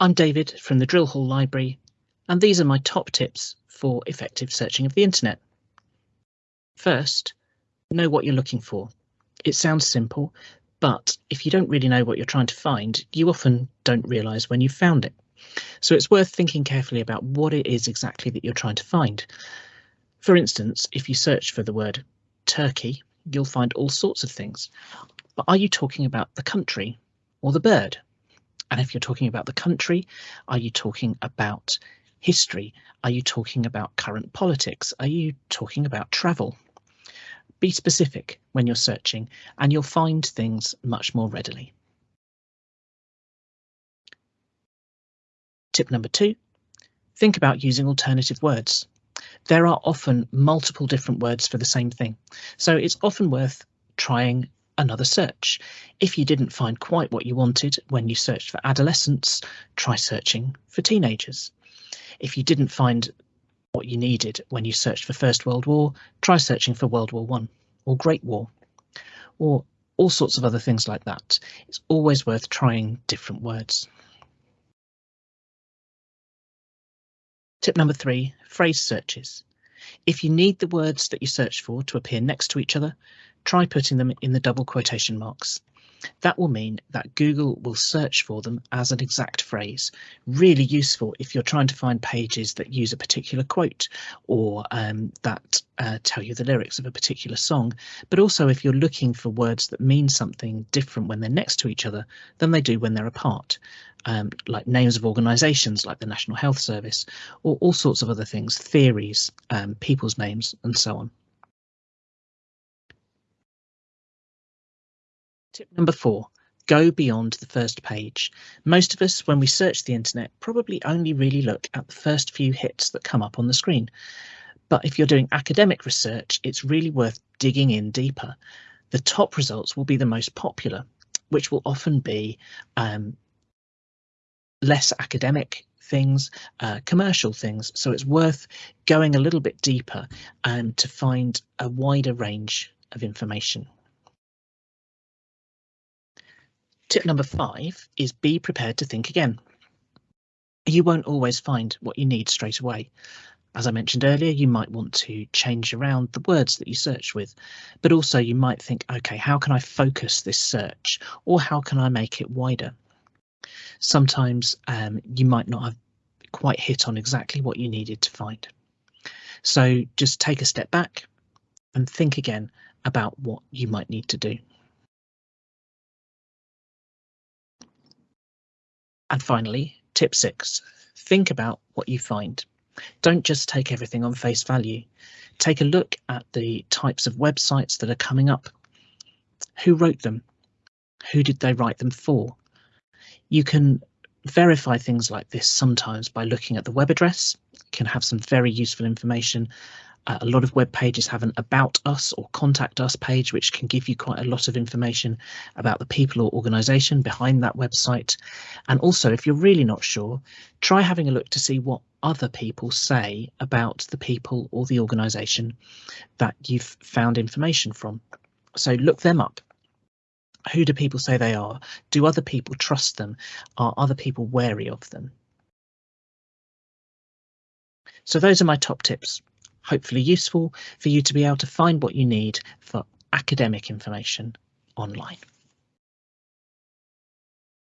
I'm David from the Drill Hall Library, and these are my top tips for effective searching of the internet. First, know what you're looking for. It sounds simple, but if you don't really know what you're trying to find, you often don't realise when you've found it. So it's worth thinking carefully about what it is exactly that you're trying to find. For instance, if you search for the word Turkey, you'll find all sorts of things. But are you talking about the country or the bird? And if you're talking about the country, are you talking about history? Are you talking about current politics? Are you talking about travel? Be specific when you're searching and you'll find things much more readily. Tip number two, think about using alternative words. There are often multiple different words for the same thing, so it's often worth trying another search. If you didn't find quite what you wanted when you searched for adolescents, try searching for teenagers. If you didn't find what you needed when you searched for First World War, try searching for World War One or Great War or all sorts of other things like that. It's always worth trying different words. Tip number three, phrase searches. If you need the words that you search for to appear next to each other, try putting them in the double quotation marks. That will mean that Google will search for them as an exact phrase. Really useful if you're trying to find pages that use a particular quote or um, that uh, tell you the lyrics of a particular song, but also if you're looking for words that mean something different when they're next to each other than they do when they're apart, um, like names of organisations like the National Health Service or all sorts of other things, theories, um, people's names and so on. Tip number four, go beyond the first page. Most of us, when we search the internet, probably only really look at the first few hits that come up on the screen. But if you're doing academic research, it's really worth digging in deeper. The top results will be the most popular, which will often be um, less academic things, uh, commercial things. So it's worth going a little bit deeper um, to find a wider range of information. Tip number five is be prepared to think again. You won't always find what you need straight away. As I mentioned earlier, you might want to change around the words that you search with, but also you might think, OK, how can I focus this search or how can I make it wider? Sometimes um, you might not have quite hit on exactly what you needed to find. So just take a step back and think again about what you might need to do. And finally, tip six, think about what you find. Don't just take everything on face value. Take a look at the types of websites that are coming up. Who wrote them? Who did they write them for? You can verify things like this sometimes by looking at the web address, can have some very useful information uh, a lot of web pages have an about us or contact us page, which can give you quite a lot of information about the people or organization behind that website. And also, if you're really not sure, try having a look to see what other people say about the people or the organization that you've found information from. So look them up. Who do people say they are? Do other people trust them? Are other people wary of them? So those are my top tips hopefully useful for you to be able to find what you need for academic information online.